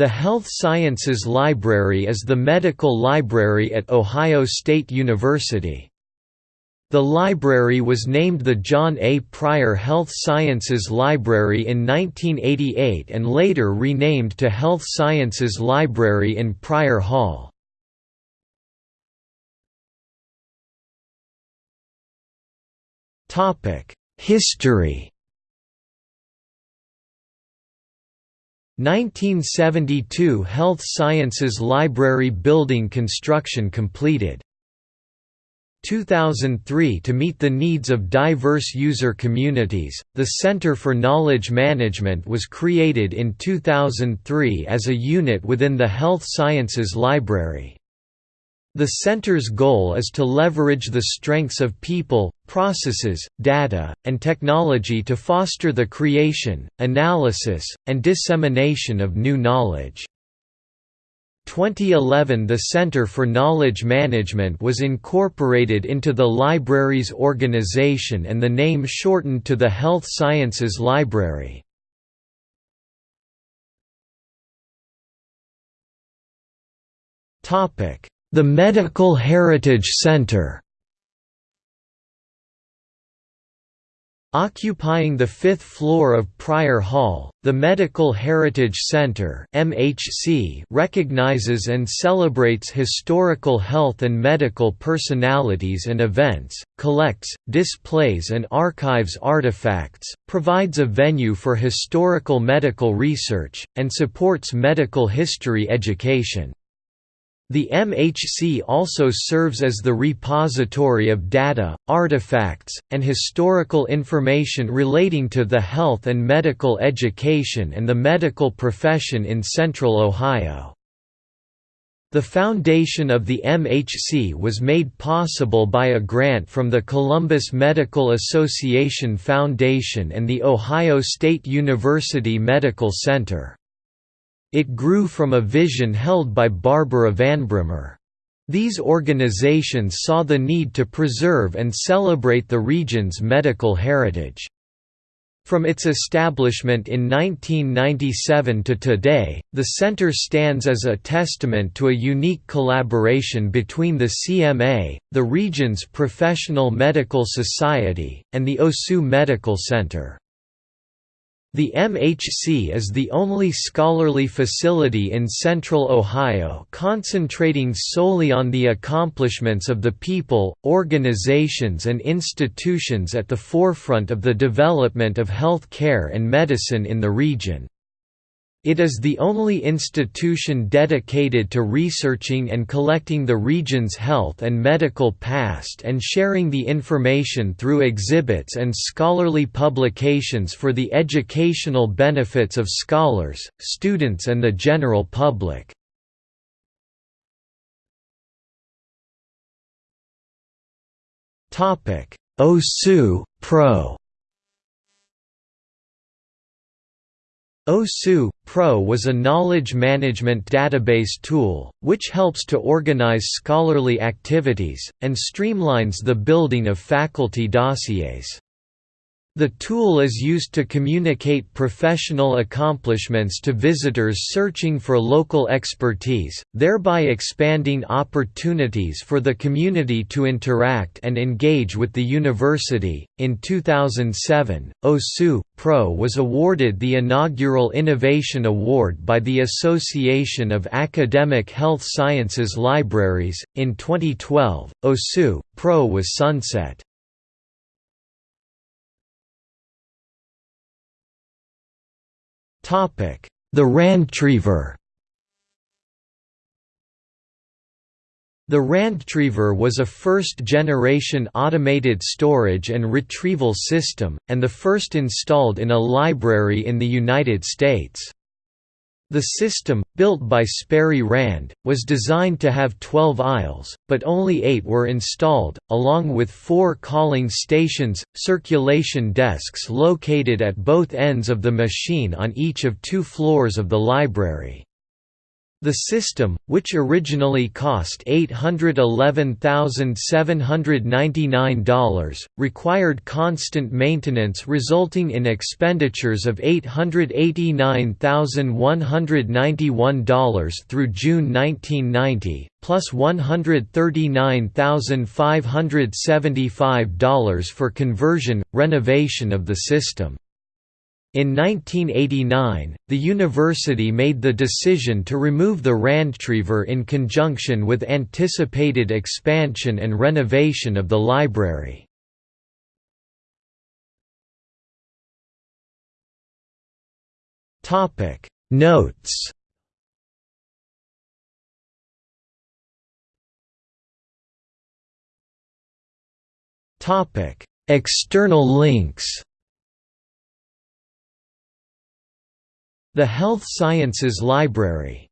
The Health Sciences Library is the medical library at Ohio State University. The library was named the John A. Prior Health Sciences Library in 1988 and later renamed to Health Sciences Library in Prior Hall. History 1972 Health Sciences Library building construction completed. 2003 To meet the needs of diverse user communities, the Center for Knowledge Management was created in 2003 as a unit within the Health Sciences Library. The center's goal is to leverage the strengths of people, processes, data, and technology to foster the creation, analysis, and dissemination of new knowledge. 2011 The Center for Knowledge Management was incorporated into the library's organization and the name shortened to the Health Sciences Library. Topic the Medical Heritage Center Occupying the fifth floor of Prior Hall, the Medical Heritage Center (MHC) recognizes and celebrates historical health and medical personalities and events, collects, displays and archives artifacts, provides a venue for historical medical research, and supports medical history education. The MHC also serves as the repository of data, artifacts, and historical information relating to the health and medical education and the medical profession in Central Ohio. The foundation of the MHC was made possible by a grant from the Columbus Medical Association Foundation and the Ohio State University Medical Center. It grew from a vision held by Barbara VanBremmer. These organizations saw the need to preserve and celebrate the region's medical heritage. From its establishment in 1997 to today, the center stands as a testament to a unique collaboration between the CMA, the region's professional medical society, and the OSU Medical Center. The MHC is the only scholarly facility in central Ohio concentrating solely on the accomplishments of the people, organizations and institutions at the forefront of the development of health care and medicine in the region. It is the only institution dedicated to researching and collecting the region's health and medical past and sharing the information through exhibits and scholarly publications for the educational benefits of scholars, students and the general public. OSU, Pro OSU Pro was a knowledge management database tool, which helps to organize scholarly activities, and streamlines the building of faculty dossiers. The tool is used to communicate professional accomplishments to visitors searching for local expertise, thereby expanding opportunities for the community to interact and engage with the university. In 2007, OSU Pro was awarded the inaugural Innovation Award by the Association of Academic Health Sciences Libraries. In 2012, OSU Pro was sunset. The Randtriever The Randtriever was a first-generation automated storage and retrieval system, and the first installed in a library in the United States. The system, built by Sperry Rand, was designed to have 12 aisles, but only eight were installed, along with four calling stations, circulation desks located at both ends of the machine on each of two floors of the library. The system, which originally cost $811,799, required constant maintenance resulting in expenditures of $889,191 through June 1990, plus $139,575 for conversion, renovation of the system. In 1989, the university made the decision to remove the Randtriever in conjunction with anticipated expansion and renovation of the library. Notes External links The Health Sciences Library